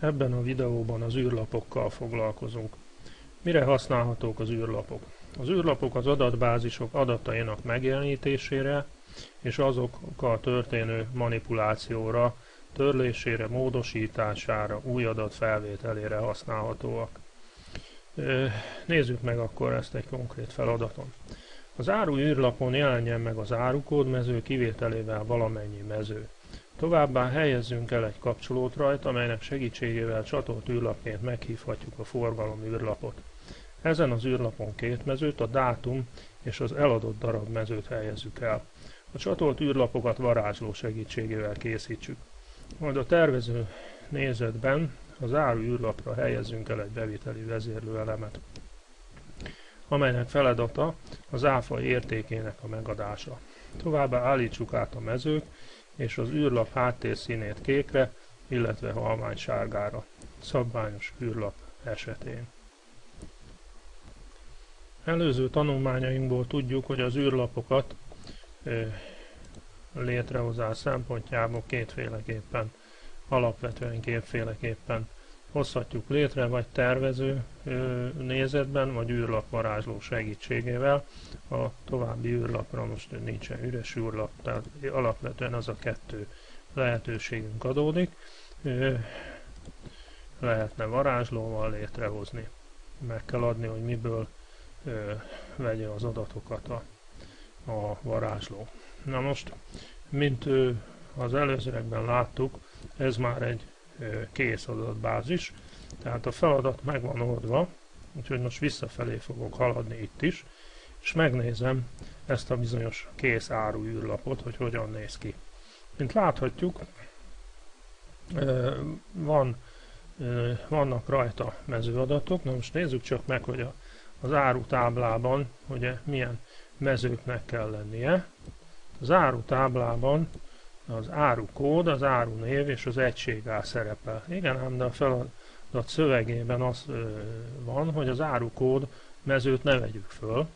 Ebben a videóban az űrlapokkal foglalkozunk. Mire használhatók az űrlapok? Az űrlapok az adatbázisok adatainak megjelenítésére és azokkal történő manipulációra, törlésére, módosítására, új adat felvételére használhatóak. Nézzük meg akkor ezt egy konkrét feladaton. Az áru űrlapon jelenjen meg az árukód mező kivételével valamennyi mező. Továbbá helyezzünk el egy kapcsolót rajta, amelynek segítségével csatolt űrlapként meghívhatjuk a forgalom űrlapot. Ezen az űrlapon két mezőt, a dátum és az eladott darab mezőt helyezzük el. A csatolt űrlapokat varázsló segítségével készítsük. Majd a tervező nézetben az áru űrlapra helyezzünk el egy beviteli vezérlőelemet, amelynek feladata az áfa értékének a megadása. Továbbá állítsuk át a mezők és az űrlap háttérszínét kékre, illetve halvány sárgára, szabványos űrlap esetén. Előző tanulmányainkból tudjuk, hogy az űrlapokat létrehozás szempontjából kétféleképpen, alapvetően kétféleképpen hozhatjuk létre, vagy tervező nézetben, vagy űrlapvarázsló segítségével. A további űrlapra most nincsen üres űrlap, tehát alapvetően az a kettő lehetőségünk adódik. Lehetne varázslóval létrehozni. Meg kell adni, hogy miből vegye az adatokat a, a varázsló. Na most, mint az előzőekben láttuk, ez már egy kész adatbázis, tehát a feladat meg van oldva, úgyhogy most visszafelé fogok haladni itt is, és megnézem ezt a bizonyos kész áru űrlapot, hogy hogyan néz ki. Mint láthatjuk, van, vannak rajta mezőadatok, na most nézzük csak meg, hogy az áru táblában ugye milyen mezőknek kell lennie. Az áru táblában az árukód, az árunév és az egységár szerepel. Igen, ám de a feladat szövegében az van, hogy az árukód mezőt ne vegyük föl.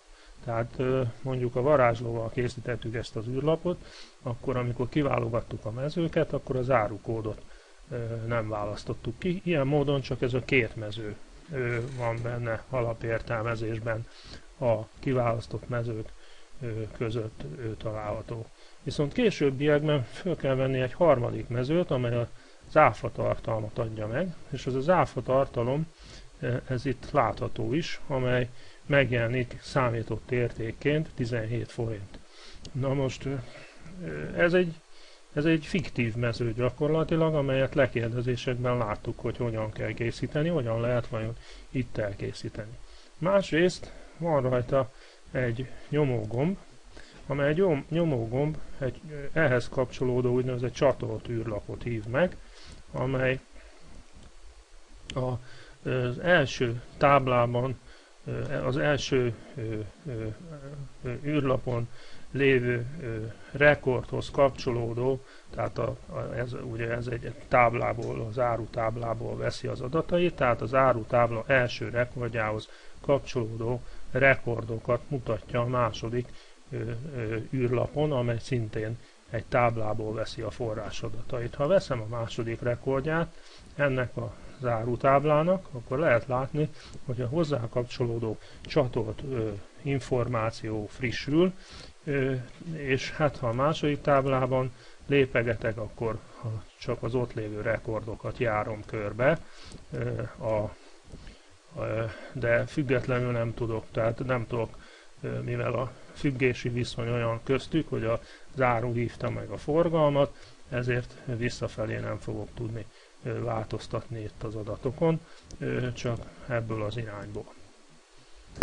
Tehát mondjuk a varázslóval készítettük ezt az űrlapot, akkor amikor kiválogattuk a mezőket, akkor az árukódot nem választottuk ki. Ilyen módon csak ez a két mező van benne alapértelmezésben a kiválasztott mezők között található. Viszont későbbiekben fel kell venni egy harmadik mezőt, amely az áfa tartalmat adja meg, és az az áfa tartalom, ez itt látható is, amely megjelenik számított értékként 17 forint. Na most ez egy, ez egy fiktív mező gyakorlatilag, amelyet lekérdezésekben láttuk, hogy hogyan kell készíteni, hogyan lehet vajon itt elkészíteni. Másrészt van rajta egy nyomógomb, amely egy nyomógomb egy ehhez kapcsolódó úgynevezett csatolt űrlapot hív meg, amely a, az első táblában, az első űrlapon lévő rekordhoz kapcsolódó, tehát a, ez, ugye ez egy táblából, az áru táblából veszi az adatait, tehát az áru tábla első rekordjához kapcsolódó rekordokat mutatja a második űrlapon, amely szintén egy táblából veszi a forrásadatait. Ha veszem a második rekordját ennek a zárótáblának, akkor lehet látni, hogy a hozzá kapcsolódó csatolt ö, információ frissül, ö, és hát ha a második táblában lépegetek, akkor ha csak az ott lévő rekordokat járom körbe, ö, a, de függetlenül nem tudok, tehát nem tudok, mivel a függési viszony olyan köztük, hogy a záró hívta meg a forgalmat, ezért visszafelé nem fogok tudni változtatni itt az adatokon, csak ebből az irányból.